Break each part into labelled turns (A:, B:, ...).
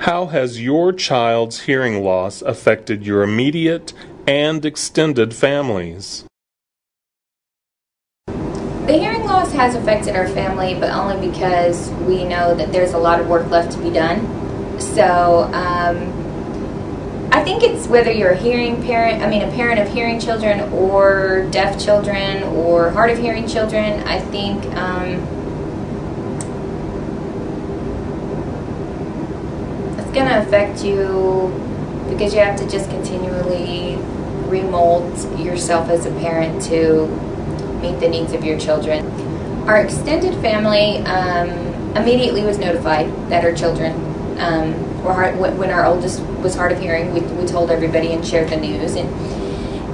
A: How has your child's hearing loss affected your immediate and extended families?
B: The hearing loss has affected our family, but only because we know that there's a lot of work left to be done. So, um, I think it's whether you're a hearing parent, I mean, a parent of hearing children or deaf children or hard of hearing children, I think um, going to affect you because you have to just continually remold yourself as a parent to meet the needs of your children. Our extended family um, immediately was notified that our children um, were hard, when our oldest was hard of hearing, we, we told everybody and shared the news. And,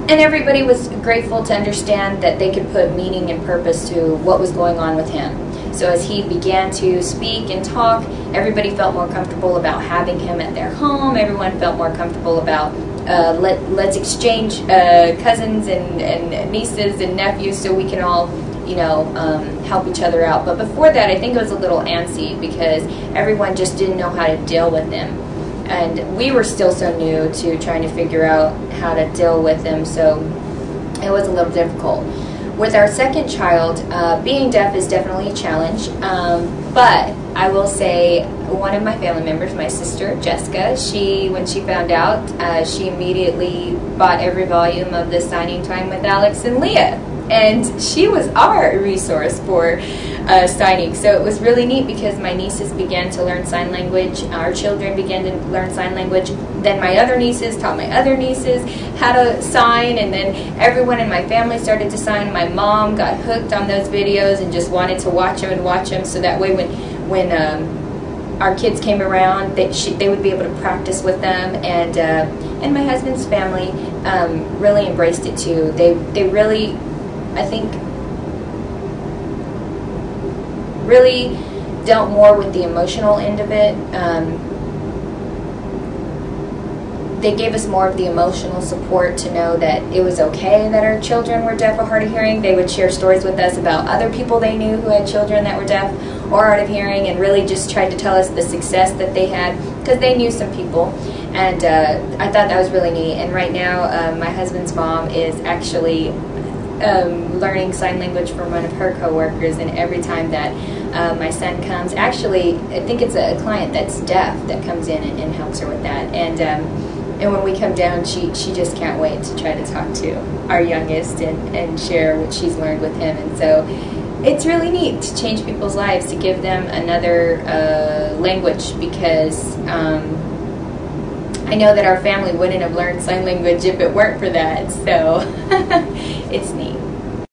B: and everybody was grateful to understand that they could put meaning and purpose to what was going on with him. So as he began to speak and talk, everybody felt more comfortable about having him at their home. Everyone felt more comfortable about uh, let, let's exchange uh, cousins and, and nieces and nephews so we can all you know, um, help each other out. But before that, I think it was a little antsy because everyone just didn't know how to deal with him. And we were still so new to trying to figure out how to deal with him, so it was a little difficult. With our second child, uh, being deaf is definitely a challenge, um, but I will say one of my family members, my sister Jessica, she when she found out, uh, she immediately bought every volume of the Signing Time with Alex and Leah and she was our resource for uh, signing. So it was really neat because my nieces began to learn sign language, our children began to learn sign language, then my other nieces taught my other nieces how to sign, and then everyone in my family started to sign. My mom got hooked on those videos and just wanted to watch them and watch them so that way when, when um, our kids came around, they, she, they would be able to practice with them, and uh, and my husband's family um, really embraced it too. They they really I think really dealt more with the emotional end of it. Um, they gave us more of the emotional support to know that it was okay that our children were deaf or hard of hearing. They would share stories with us about other people they knew who had children that were deaf or hard of hearing and really just tried to tell us the success that they had because they knew some people. And uh, I thought that was really neat. And right now, uh, my husband's mom is actually um, learning sign language from one of her coworkers, and every time that uh, my son comes, actually, I think it's a, client that's deaf that comes in and, and helps her with that. And um, and when we come down, she she just can't wait to try to talk to our youngest and and share what she's learned with him. And so it's really neat to change people's lives to give them another uh, language because. Um, I know that our family wouldn't have learned sign language if it weren't for that, so it's neat.